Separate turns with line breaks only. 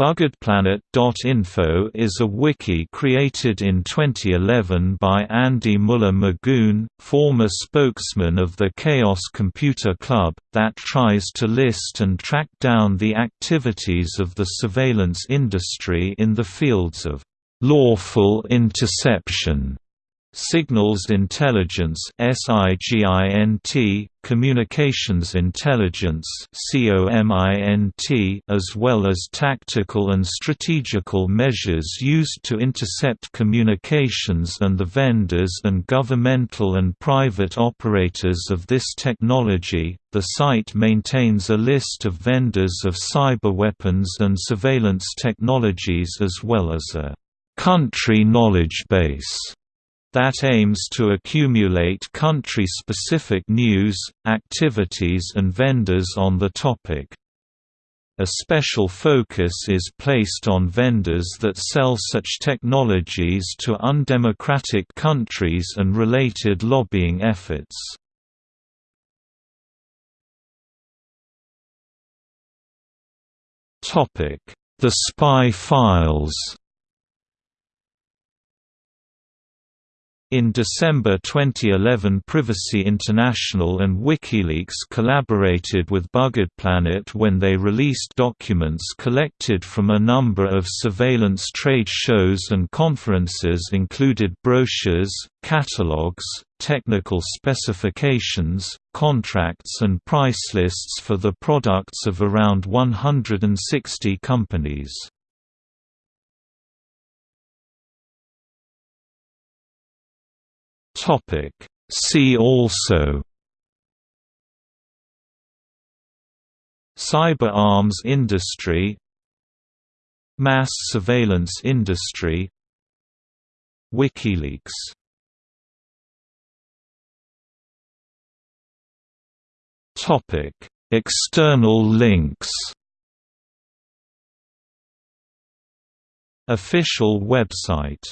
BuggedPlanet.info is a wiki created in 2011 by Andy Müller-Maguhn, former spokesman of the Chaos Computer Club, that tries to list and track down the activities of the surveillance industry in the fields of lawful interception Signals Intelligence SIGINT, Communications Intelligence COMINT, as well as tactical and strategical measures used to intercept communications and the vendors and governmental and private operators of this technology. The site maintains a list of vendors of cyber weapons and surveillance technologies as well as a country knowledge base that aims to accumulate country-specific news, activities and vendors on the topic. A special focus is placed on vendors that sell such technologies to undemocratic countries and related lobbying efforts. The Spy Files In December 2011 Privacy International and WikiLeaks collaborated with Bugged Planet when they released documents collected from a number of surveillance trade shows and conferences included brochures, catalogs, technical specifications, contracts and price lists for the products of around 160 companies.
Topic. See also
Cyber arms industry Mass surveillance industry WikiLeaks
Topic. External links
Official website